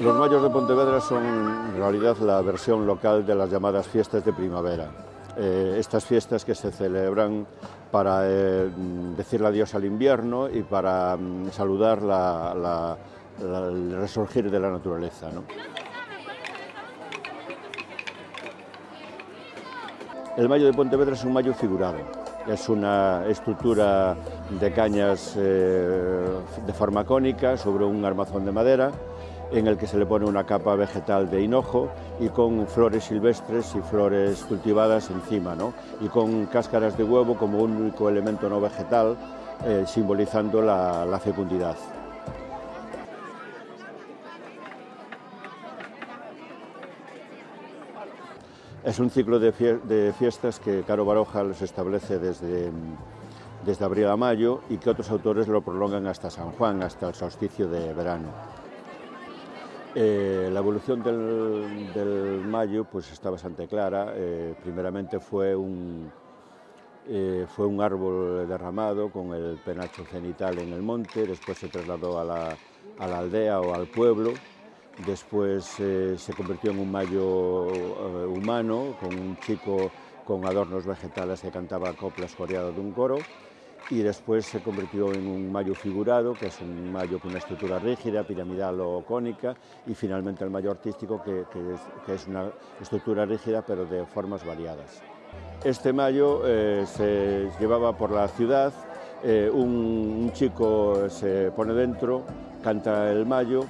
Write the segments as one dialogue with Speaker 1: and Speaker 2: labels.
Speaker 1: Los mayos de Pontevedra son en realidad la versión local de las llamadas fiestas de primavera. Eh, estas fiestas que se celebran para eh, decirle adiós al invierno y para mm, saludar la, el resurgir de la naturaleza. El mayo de Pontevedra es un mayo figurado, es una estructura de cañas eh, de forma cónica sobre un armazón de madera en el que se le pone una capa vegetal de hinojo y con flores silvestres y flores cultivadas encima, ¿no? y con cáscaras de huevo como único elemento no vegetal, eh, simbolizando la, la fecundidad. Es un ciclo de, fiestas que Caro Baroja los establece desde, desde abril a mayo y que otros autores lo prolongan hasta San Juan, hasta el solsticio de verano. Eh, la evolución del, mayo pues está bastante clara. Eh, primeramente fue un, eh, fue un árbol derramado con el penacho cenital en el monte, después se trasladó a la, a la aldea o al pueblo, después se convirtió en un mayo humano, con un chico con adornos vegetales que cantaba coplas coreadas de un coro, y después se convirtió en un mayo figurado, que es un mayo con una estructura rígida, piramidal o cónica, y finalmente el mayo artístico, que, que, es, una estructura rígida pero de formas variadas. Este mayo eh, se llevaba por la ciudad, eh, un, un, chico se pone dentro, canta el mayo,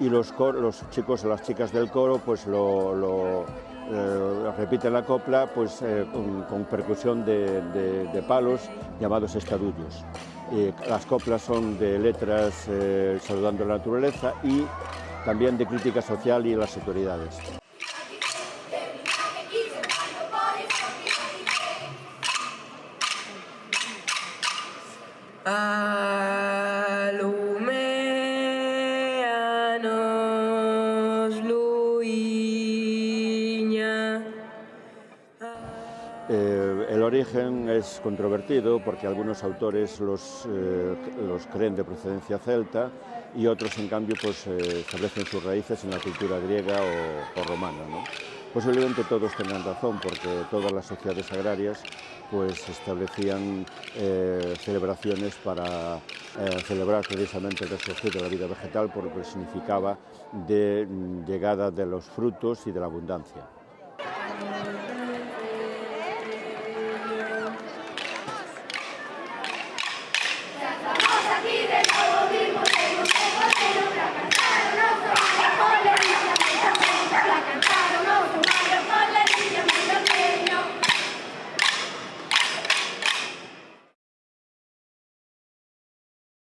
Speaker 1: y los, cor, los chicos o las chicas del coro pues lo, lo eh, repiten la copla pues, eh, con, percusión de, palos llamados estadullos. Eh, las coplas son de letras eh, saludando la naturaleza y también de crítica social y las autoridades. Eh, el origen es controvertido porque algunos autores los, eh, los creen de procedencia celta y otros, en cambio, pues, eh, establecen sus raíces en la cultura griega o, romana. Posiblemente todos tengan razón porque todas las sociedades agrarias pues, establecían celebraciones para celebrar precisamente el resurgir de la vida vegetal porque significaba de mm, llegada de los frutos y de la abundancia.